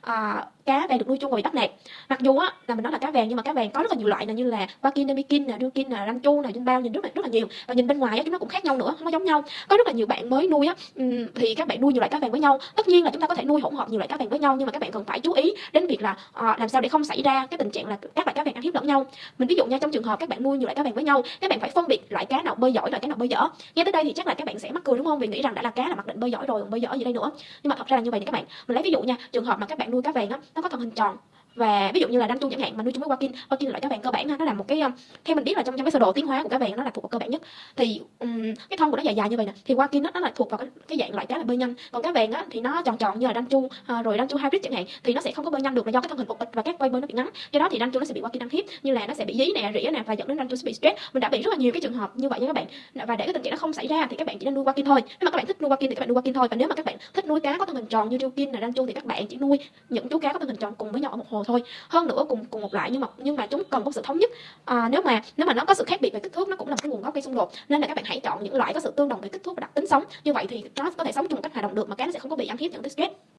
à, cá vàng được nuôi chung và bị bắt nạt mặc dù á là mình nói là cá vàng nhưng mà cá vàng có rất là nhiều loại này như là Bakin, namikin nè đưa nè ranchu nè bao nhìn rất là rất là nhiều. Và nhìn bên ngoài á chúng nó cũng khác nhau nữa không có giống nhau. Có rất là nhiều bạn mới nuôi á thì các bạn nuôi nhiều loại cá vàng với nhau. Tất nhiên là chúng ta có thể nuôi hỗn hợp nhiều loại cá vàng với nhau nhưng mà các bạn cần phải chú ý đến việc là à, làm sao để không xảy ra cái tình trạng là các loại cá vàng ăn hiếp lẫn nhau. Mình ví dụ nha trong trường hợp các bạn nuôi nhiều loại cá vàng với nhau các bạn phải phân biệt loại cá nào bơi giỏi loại cá nào bơi dở. Nghe tới đây thì chắc là các bạn sẽ mắc cười đúng không? Vì nghĩ rằng đã là cá là mặc định bơi giỏi rồi còn bơi dở gì đây nữa. Nhưng mà thật ra là như vậy nha các bạn. Mình lấy ví dụ nha trường hợp mà các bạn nuôi cá vàng á nó có thân hình tròn và ví dụ như là đan tu chẳng hạn mà nuôi chung với wakin wakin là loại cá vàng cơ bản ha nó là một cái um, theo mình biết là trong trong cái sơ đồ tiến hóa của cá vàng nó là thuộc vào cơ bản nhất. Thì um, cái thân của nó dài dài như vậy nè thì wakin nó, nó là thuộc vào cái, cái dạng loại cá là bơi nhanh. Còn cá vàng á thì nó tròn tròn như là đan chu à, rồi đan chu hybrid chẳng hạn thì nó sẽ không có bơi nhanh được là do cái thân hình cục và các quay bơi nó bị ngắn. Do đó thì đan chu nó sẽ bị wakin ăn hiếp như là nó sẽ bị dí nè rỉa nè và dẫn đến đan chu sẽ bị stress. Mình đã bị rất là nhiều cái trường hợp như vậy nha các bạn. Và để cái tình trạng nó không xảy ra thì các bạn chỉ nên nuôi wakin thôi. Nếu mà các bạn thích nuôi wakin thì các bạn nuôi wakin thôi. Và nếu mà các bạn thích nuôi cá có thân hình tròn như kin là đan chu thì các bạn chỉ nuôi những chú cá có thân hình tròn cùng với nhau ở một hồ thôi hơn nữa cùng cùng một loại nhưng mà nhưng mà chúng cần có sự thống nhất. À, nếu mà nếu mà nó có sự khác biệt về kích thước nó cũng là một cái nguồn gốc gây xung đột. Nên là các bạn hãy chọn những loại có sự tương đồng về kích thước và đặc tính sống. Như vậy thì nó có thể sống chung một cách hòa đồng được mà cái nó sẽ không có bị ăn hiếp dẫn tới stress.